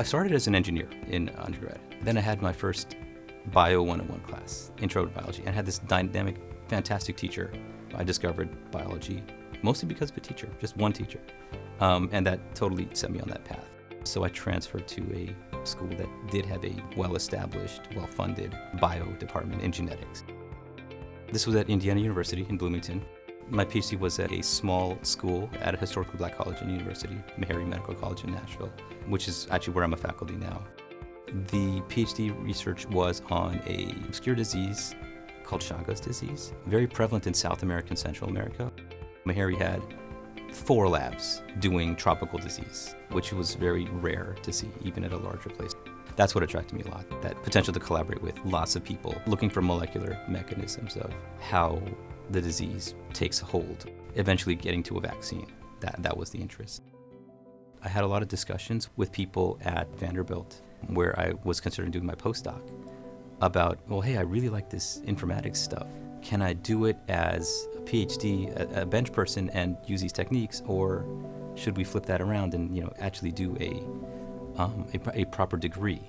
I started as an engineer in undergrad. Then I had my first Bio 101 class, Intro to Biology, and had this dynamic, fantastic teacher. I discovered biology mostly because of a teacher, just one teacher. Um, and that totally set me on that path. So I transferred to a school that did have a well-established, well-funded bio department in genetics. This was at Indiana University in Bloomington. My PhD was at a small school at a historically black college and university, Meharry Medical College in Nashville, which is actually where I'm a faculty now. The PhD research was on a obscure disease called Chagas disease, very prevalent in South America and Central America. Meharry had four labs doing tropical disease, which was very rare to see even at a larger place. That's what attracted me a lot, that potential to collaborate with lots of people looking for molecular mechanisms of how the disease takes hold, eventually getting to a vaccine. That, that was the interest. I had a lot of discussions with people at Vanderbilt where I was considering doing my postdoc about, well, hey, I really like this informatics stuff. Can I do it as a PhD, a, a bench person, and use these techniques, or should we flip that around and you know actually do a, um, a, a proper degree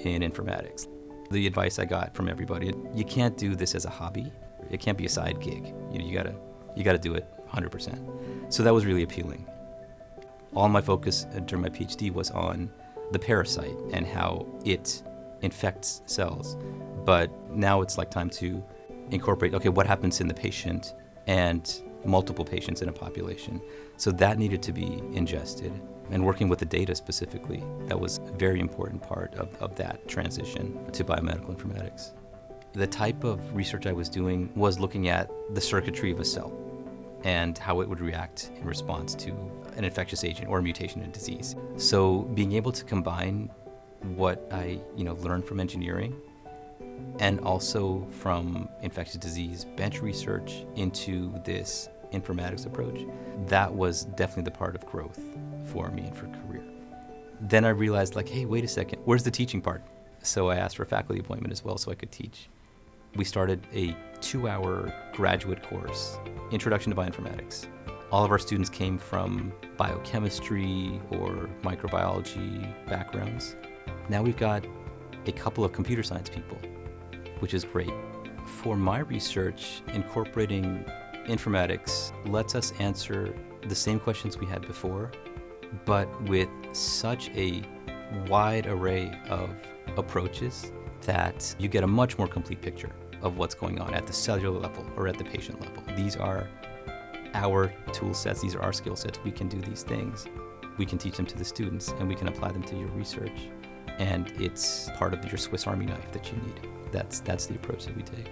in informatics? The advice I got from everybody, you can't do this as a hobby. It can't be a side gig. You know, you gotta, you gotta do it 100%. So that was really appealing. All my focus uh, during my PhD was on the parasite and how it infects cells. But now it's like time to incorporate, okay, what happens in the patient and multiple patients in a population. So that needed to be ingested. And working with the data specifically, that was a very important part of, of that transition to biomedical informatics. The type of research I was doing was looking at the circuitry of a cell and how it would react in response to an infectious agent or a mutation in disease. So being able to combine what I you know learned from engineering and also from infectious disease bench research into this informatics approach, that was definitely the part of growth for me and for career. Then I realized like, hey, wait a second, where's the teaching part? So I asked for a faculty appointment as well so I could teach we started a two-hour graduate course, Introduction to Bioinformatics. All of our students came from biochemistry or microbiology backgrounds. Now we've got a couple of computer science people, which is great. For my research, incorporating informatics lets us answer the same questions we had before, but with such a wide array of approaches that you get a much more complete picture of what's going on at the cellular level or at the patient level. These are our tool sets, these are our skill sets. We can do these things. We can teach them to the students and we can apply them to your research. And it's part of your Swiss Army knife that you need. That's, that's the approach that we take.